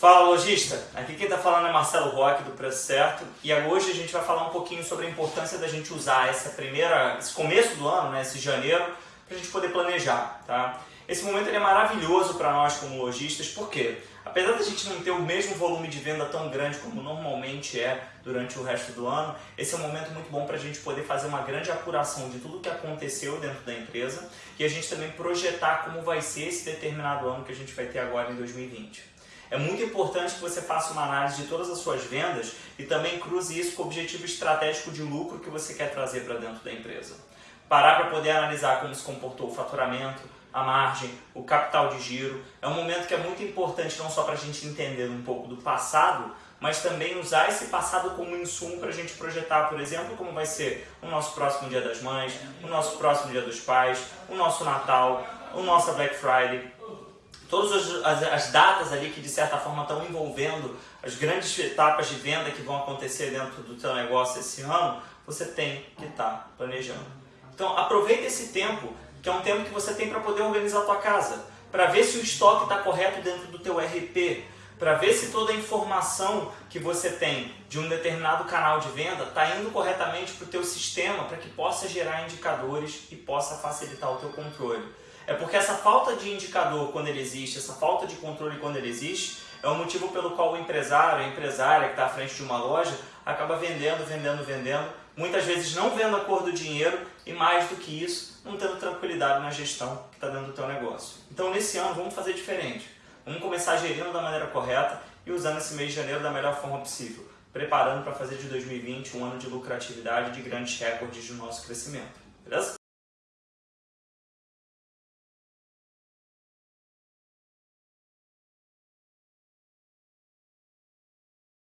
Fala lojista, aqui quem está falando é Marcelo Roque do Preço Certo e hoje a gente vai falar um pouquinho sobre a importância da gente usar essa primeira, esse começo do ano, né, esse janeiro, para a gente poder planejar, tá? Esse momento é maravilhoso para nós como lojistas, porque apesar da gente não ter o mesmo volume de venda tão grande como normalmente é durante o resto do ano, esse é um momento muito bom para a gente poder fazer uma grande apuração de tudo que aconteceu dentro da empresa e a gente também projetar como vai ser esse determinado ano que a gente vai ter agora em 2020. É muito importante que você faça uma análise de todas as suas vendas e também cruze isso com o objetivo estratégico de lucro que você quer trazer para dentro da empresa. Parar para poder analisar como se comportou o faturamento, a margem, o capital de giro. É um momento que é muito importante não só para a gente entender um pouco do passado, mas também usar esse passado como insumo para a gente projetar, por exemplo, como vai ser o nosso próximo Dia das Mães, o nosso próximo Dia dos Pais, o nosso Natal, o nosso Black Friday, todas as, as, datas ali que de certa forma estão envolvendo as grandes etapas de venda que vão acontecer dentro do teu negócio esse ano, você tem que estar tá planejando. Então aproveita esse tempo, que é um tempo que você tem para poder organizar a tua casa, para ver se o estoque está correto dentro do teu RP, para ver se toda a informação que você tem de um determinado canal de venda está indo corretamente para o teu sistema, para que possa gerar indicadores e possa facilitar o teu controle. É porque essa falta de indicador quando ele existe, essa falta de controle quando ele existe, é o motivo pelo qual o empresário, a empresária que está à frente de uma loja, acaba vendendo, vendendo, vendendo, muitas vezes não vendo a cor do dinheiro e mais do que isso, não tendo tranquilidade na gestão que está dentro do teu negócio. Então nesse ano vamos fazer diferente. Vamos começar gerindo da maneira correta e usando esse mês de janeiro da melhor forma possível, preparando para fazer de 2020 um ano de lucratividade e de grandes recordes do nosso crescimento. Beleza?